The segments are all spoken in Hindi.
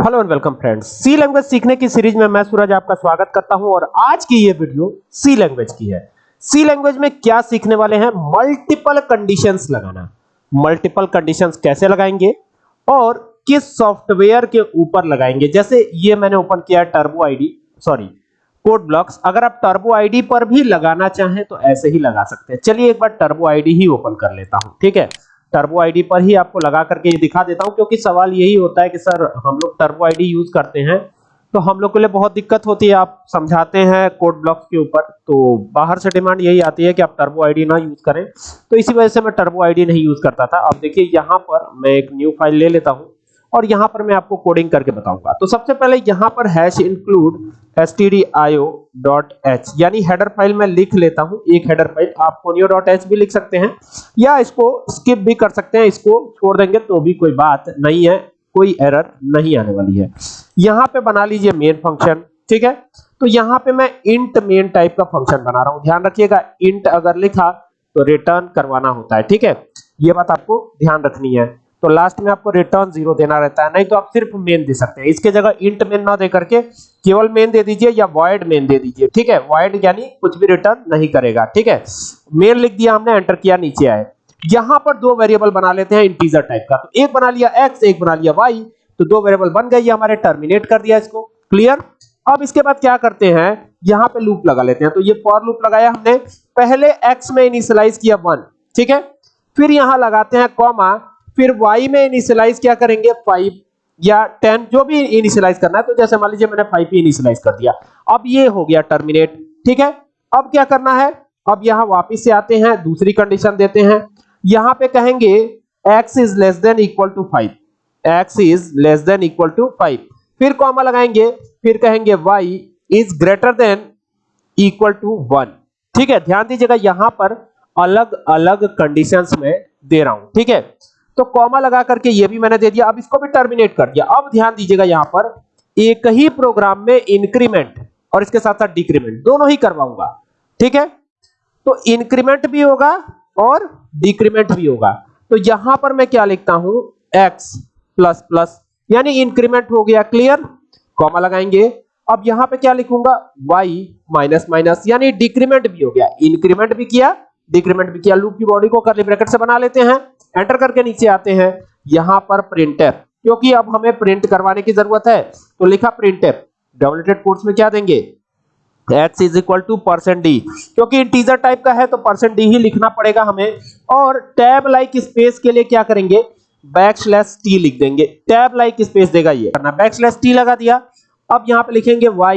Hello and welcome friends. C language सीखने की सीरीज़ में मैं सूरज आपका स्वागत करता हूँ और आज की ये वीडियो सी लैंग्वेज की है। सी लैंग्वेज में क्या सीखने वाले हैं? मल्टीपल कंडीशंस लगाना। मल्टीपल कंडीशंस कैसे लगाएँगे? और किस सॉफ्टवेयर के ऊपर लगाएँगे? जैसे ये मैंने ओपन किया turbo ID sorry code blocks. अगर आप टर्बो आईडी पर भी लगाना चाहें तो ऐसे ही लगा सकते हैं। चलिए एक बार टर्बो आईडी ही ओपन कर लेता हूँ, ठीक है? टर्बो आईडी पर ही आपको लगा करके ये दिखा देता हूँ, क्योंकि सवाल यही होता है कि सर, हम लोग टर्बो आईडी यूज़ करते हैं तो हम लोग के लिए बहुत दिक्कत होती है। आप समझाते हैं कोड ब्लॉक्स के ऊपर तो बाहर से डिमांड यही आती है कि आप टर्बो आईडी ना यूज़ करें। तो इसी वजह से मैं टर्बो आईडी नहीं यूज़ करता था। अब देखिए, यहाँ पर मैं एक न्यू फ़ाइल ले लेता हूँ। और यहाँ पर मैं आपको कोडिंग करके बताऊँगा। तो सबसे पहले यहाँ पर हैश इंक्लूड stdio.h यानी हेडर फ़ाइल में लिख लेता हूँ, एक हेडर फ़ाइल आप conio.h भी लिख सकते हैं, या इसको स्किप भी कर सकते हैं, इसको छोड़ देंगे तो भी कोई बात नहीं है, कोई एरर नहीं आने वाली है। यहाँ पे बना लीजिए मेन फ़ंक्शन ठीक है? तो यहाँ पे मैं इंट मेन टाइप का फ़ंक्शन बना रहा हूँ। ध्यान रखिएगा इंट अगर लिखा तो रिटर्न करवाना होता है, ठीक है? ये बात आपको ध्यान रखनी है। तो लास्ट में आपको रिटर्न ज़ीरो देना रहता है। नहीं तो आप सिर्फ़ मेन दे सकते हैं। इसके जगह इंट मेन ना दे करके केवल मेन दे दीजिए या वॉइड मेन दे दीजिए। ठीक है? वॉइड यानी कुछ भी रिटर्न नहीं करेगा। ठीक है? मेन लिख दिया हमने एंटर किया, नीचे आए। यहाँ पर दो वेरिएबल बना लेते हैं इंटीजर टाइप का। तो एक बना लिया एक्स एक बना लिया वाई तो दो वेरिएबल बन गए हमारे टर्मिनेट कर दिया इसको। क्लियर अब इसके बाद क्या करते हैं? यहाँ पे लूप लगा लेते हैं। तो ये फॉर लूप लगाया हमने। पहले एक्स में इनिशियलाइज किया वन ठीक है? फिर यहाँ लगाते हैं कॉमा फिर y में इनिशियलाइज क्या करेंगे? 5 या 10 जो भी इनिशियलाइज करना है तो जैसे मान लीजिए मैंने 5 पे इनिशियलाइज कर दिया। अब ये हो गया टर्मिनेट ठीक है? अब क्या करना है? अब यहाँ वापस से आते हैं, दूसरी कंडीशन देते हैं। यहाँ पे कहेंगे, x is less than equal to 5 x is less than equal to 5 फिर कॉमा लगाएँगे, फिर कहेंगे, y is greater than equal to 1 ठीक है? ध्यान दीजिएगा, यहाँ पर अलग अलग कंडीशंस में दे रहा हूँ, ठीक है? तो कॉमा लगा करके ये भी मैंने दे दिया, अब इसको भी टर्मिनेट कर दिया। अब ध्यान दीजिएगा यहाँ पर, एक ही प्रोग्राम में इंक्रीमेंट और इसके साथ साथ डिक्रीमेंट दोनों ही करवाऊँगा। ठीक है? तो इंक्रीमेंट भी होगा और डिक्रीमेंट भी होगा। तो यहाँ पर मैं क्या लिखता हूँ? X प्लस प्लस यानी इंक्रीमेंट हो गया क्लियर कॉमा लगाएँगे। अब यहाँ पे क्या लिखूँगा? Y माइनस माइनस यानी डिक्रीमेंट भी हो गया। इंक्रीमेंट भी किया डिक्रीमेंट भी किया लूप की बॉडी को करली ब्रैकेट से बना लेते हैं एंटर करके नीचे आते हैं। यहाँ पर प्रिंटर क्योंकि अब हमें प्रिंट करवाने की ज़रूरत है तो लिखा प्रिंटर डबलेटेड कोट्स में क्या देंगे? X is equal to percent D क्योंकि इंटीजर टाइप का है तो परसेंट डी ही लिखना पड़ेगा हमें। और टैब लाइक स्पेस के लिए क्या करेंगे? बैक स्लैश टी लिख देंगे। टैब लाइक स्पेस देगा ये। करना। बैक स्लैश टी लगा दिया। अब यहाँ पे लिखेंगे y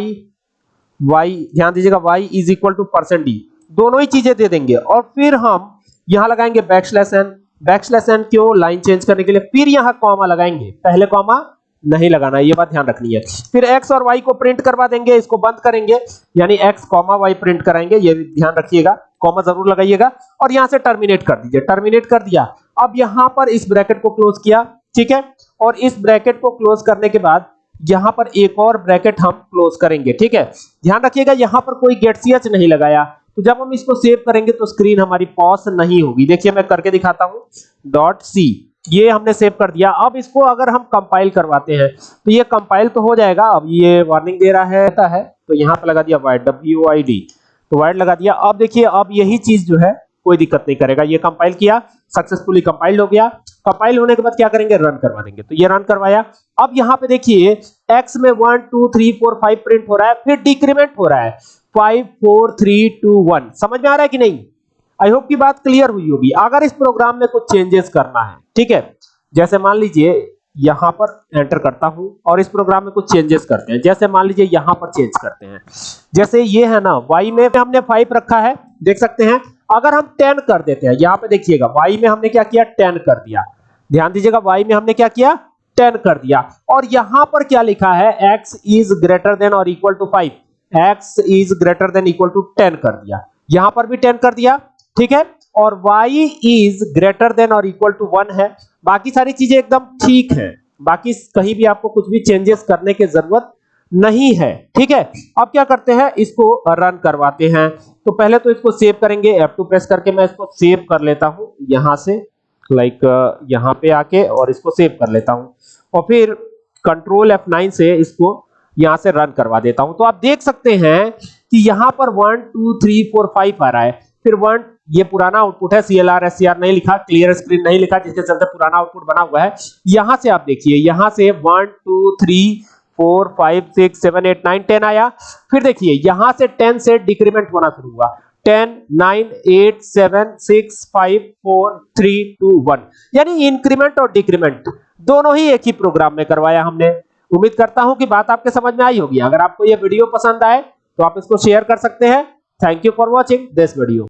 y, ध्यान दीजिएगा, y is equal to percent D दोनों ही चीज़ें दे देंगे। और फिर हम यहाँ लगाएँगे backslash N backslash N क्यों? लाइन चेंज करने के लिए फिर यहाँ कॉमा लगाएँगे। पहले कॉमा नहीं लगाना, ये बात ध्यान रखनी है। फिर x और y को प्रिंट करवा देंगे, इसको बंद करेंगे, यानी x कॉमा y प्रिंट कराएँगे, ये ध्यान रखिएगा कॉमा ज़रूर लगाइएगा, और यहाँ से टर्मिनेट कर दीजिए टर्मिनेट कर दिया। अब यहाँ पर इस ब्रैकेट को क्लोज किया, ठीक है? और इस ब्रैकेट को क्लोज करने के बाद यहाँ पर एक और ब्रैकेट हम क्लोज करेंगे, ठीक है? ध्यान रखिएगा, यहाँ पर कोई गेट सी नहीं लगाया। तो जब हम इसको सेव करेंगे तो स्क्रीन हमारी पॉज नहीं होगी। देखिए, मैं करके दिखाता हूँ। डॉट सी ये हमने सेव कर दिया। अब इसको अगर हम कंपाइल करवाते हैं तो ये कंपाइल तो हो जाएगा। अब ये वार्निंग दे रहा है है। तो यहाँ पे लगा दिया वाइड डब्ल्यू आई डी तो वाइड लगा दिया। अब देखिए, अब यही चीज़ जो है, कोई दिक्कत नहीं करेगा। ये कंपाइल किया सक्सेसफुली कंपाइल्ड हो गया। कंपाइल होने के बाद क्या करेंगे? रन करवा देंगे। तो ये रन करवाया। अब यहाँ पे देखिए x में 1 2 3 4 5 प्रिंट हो रहा है, फिर डिक्रीमेंट हो रहा है। Five four three two one समझ में आ रहा है कि नहीं? आई होप की बात क्लियर हुई होगी। अगर इस प्रोग्राम में कुछ चेंजेस करना है, ठीक है? जैसे मान लीजिए, यहाँ पर एंटर करता हूँ और इस प्रोग्राम में कुछ चेंजेस करते हैं। जैसे मान लीजिए, यहाँ पर चेंज करते हैं। जैसे ये है ना, y में हमने 5 रखा है, देख सकते हैं। अगर हम 10 कर देते हैं, यहाँ पे देखिएगा, y में हमने क्या किया? 10 कर दिया। ध्यान दीजिएगा, y में हमने क्या किया? 10 कर दिया। और यहाँ पर क्या लिखा है? X इज़ ग्रेटर देन और equal to 5 x is greater than equal to 10 कर दिया। यहाँ पर भी 10 कर दिया, ठीक है? और y इज़ ग्रेटर देन और इक्वल टू 1 है। बाकी सारी चीज़ें एकदम ठीक है। बाकी कहीं भी आपको कुछ भी चेंजेस करने की ज़रूरत नहीं है, ठीक है? अब क्या करते हैं? इसको रन करवाते हैं। तो पहले तो इसको सेव करेंगे। F2 प्रेस करके मैं इसको सेव कर लेता हूँ। यहाँ से लाइक यहाँ पे आके और इसको सेव कर लेता हूँ। और फिर कंट्रोल F9 से इसको यहाँ से रन करवा देता हूँ। तो आप देख सकते हैं कि यहाँ पर 1 2 3 4 5 आ रहा है। फिर 1 ये पुराना आउटपुट है CLR SCR नहीं लिखा क्लियर स्क्रीन नहीं लिखा, जिसके चलते पुराना आउटपुट बना हुआ है। यहाँ से आप देखिए, यहाँ से 1 2 3 4 5 6 7 8 9 10 आया। फिर देखिए, यहाँ से 10 से डिक्रीमेंट होना शुरू हुआ। 10 9 8 7 6 5 4 3 2 1 यानी इंक्रीमेंट और डिक्रीमेंट दोनों ही एक ही प्रोग्राम में करवाया हमने। उम्मीद करता हूँ कि बात आपके समझ में आई होगी। अगर आपको यह वीडियो पसंद आए तो आप इसको शेयर कर सकते हैं। Thank you for watching this video